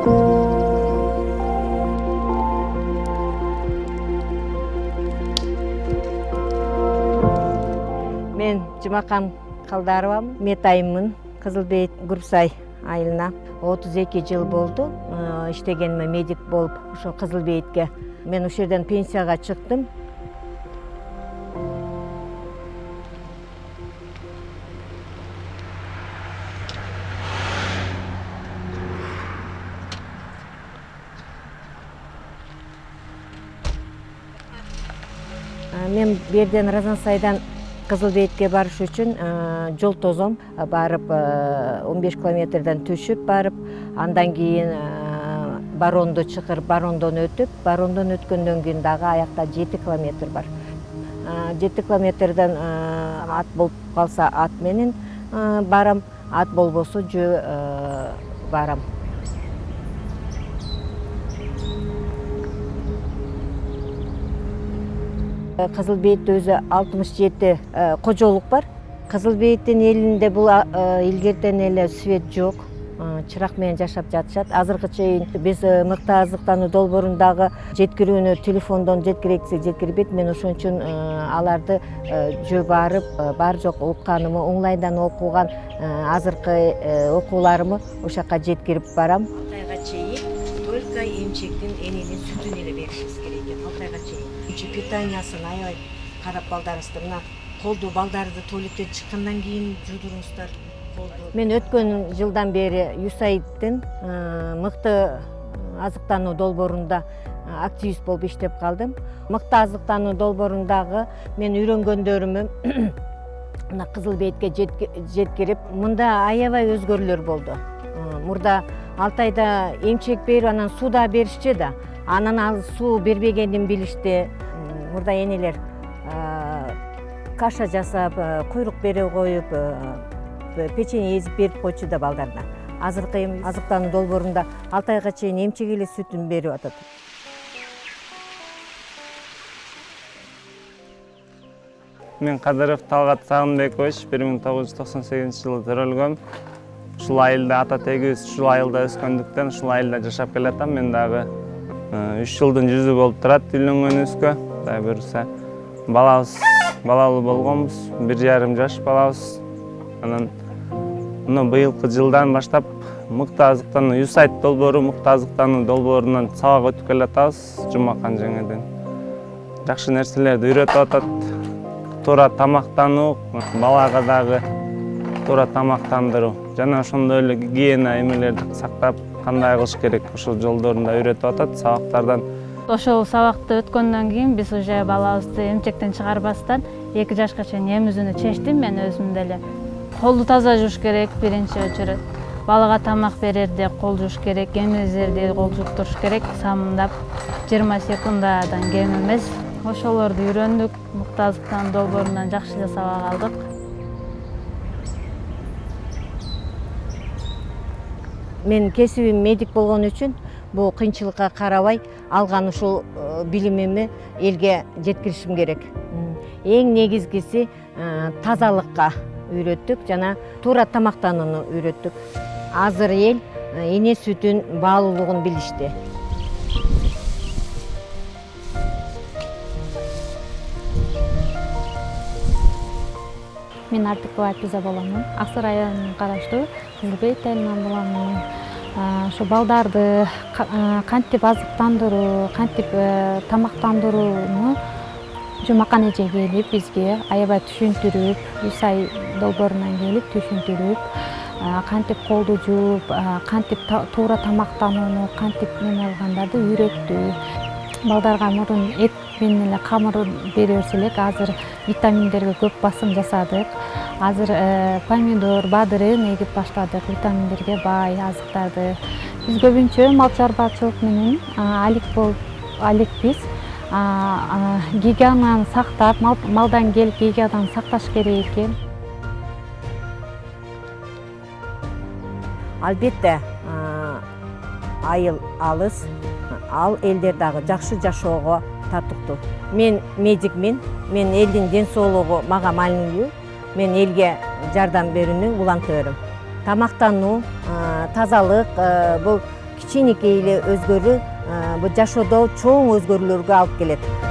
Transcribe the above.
мен жұмақан қалдаровамын метайыммын кызыл бейит гүрсай айылына. отуз эки жыл болду э, иштегениме медик болуп ошо кызыл бейитке мен ушул жерден пенсияга чыктым мен бу жерден разансайдан кызыл бейитке барыш үчүн жол тозом барып он беш километрден түшүп барып андан кийин баронду чакырып барондон өтүп барондон өткөндөн кийин дагы аякта жети километр бар. Жети километрден ат болуп калса ат менен барам. Ат болбосо жөө барам кызыл бейитте өзү алтымыш жети кожолук бар. Кызыл бейиттин элинде бул илгертен эле свет жок чырак менен жашап жатышат азыркы чейин биз мыкты азыктануу долбоорундагы жеткирүүнү телефондон жеткирейик десек жеткирбейт мен ошон үчүн аларды жөө барып бар жок укканымы онлайндан окуган азыркы окууларымы ошол жака жеткирип барам. Алты айга чейин только эмчектин эненин сүтүн эле беришибиз керек экен алты айга чейин питаниясын аябай карап балдарыңызды мына колду балдарды туалеттен чыккандан кийин жуудуруңуздар колду мен өткөн жылдан бери юсаидтин мыкты азыктануу долбоорунда активист болуп иштеп калдым мыкты азыктануу долбоорундагы мен үйрөнгөндөрүмү мына кызыл бейитке жеткирип мында аябай өзгөрүүлөр болду мурда алты айда эмчек берип анан суу да беришчү да. Анан ал суу бербегенин билишти мурда энелер каша жасап куйрук бере коюп печенье эзип берип койчу да балдарына. Азыркы эми азыктануу долбоорунда алты айга чейин эмчек эле сүтүн берип атат. Мен кадыров талгат сагынбекович бир миң тогуз жүз токсон сегизинчи жылы төрөлгөм ушул айылда ата тегибиз ушул айылда өскөндүктөн ушул айылда жашап келатам. Мен дагы үч жылдын жүзү болуп турат үйлөнгөнүбүзгө кудай буюрса балабыз балалуу болгонбуз бир жарым жаш балабыз. Анан мына быйылкы жылдан баштап мыкты азыктануу юсайт долбоору мыкты азыктануу долбоорунан сабак өтүп келатабыз жумакан жеңеден. Жакшы нерселерди үйрөтүп атат. Туура тамактануу балага дагы туура тамактандыруу. Жана ошондой эле гигиена эмелерди сактап кандай кылыш керек? Ошол жолдорун да үйрөтүп атат сабактардан ошол сабакты өткөндөн кийин биз уже балабызды эмчектен чыгарбастан эки жашка чейин эмизүүнү чечтим. Мен өзүм деле колду таза жууш керек биринчи очередь балага тамак берерде кол жууш керек эмизерде кол жууп туруш керек. Самындап жыйырма секундадан кем эмес. Ошолорду үйрөндүк мыкты азыктануу долбоорунан жакшы эле сабак алдык. Менин кесибим медик болгон үчүн бул кыйынчылыкка карабай алган ушул билимими элге жеткиришим керек. Эң негизгиси тазалыкка үйрөттүк жана туура тамактанууну үйрөттүк. Азыр эл эне сүтүн баалуулугун билишти. Мен артыкова альпиза боломун ак сары районуна караштуу. Кызыл бейит айылынан боломун ошо балдарды кантип азыктандыруу кантип тамактандырууну жумакан эже келип бизге аябай түшүндүрүп юсай долбоорунан келип түшүндүрүп кантип колду жууп кантип туура тамактанууну кантип неме кылгандарды үйрөттү. Балдарга мурун эт менен эле камыр бере берсе элек азыр витаминдерге көп басым жасадык. Азыр помидор бадырын эгип баштадык. Витаминдерге бай азыктарды биз көбүнчө мал чарбачылык менен алек болуп алекпиз гигиенаны сактап малдан келип гигиенаны сакташ керек экен. Албетте айыл алыс ал элдер дагы жакшы жашоого татыктуу мен медикмин мен ден соолугу мага маанилүү мен элге жардам берүүнүн улантыбырым тамактануу тазалык бул кичинекей эле өзгөрүү бул жашоодо чоң өзгөрүүлөргө алып келет.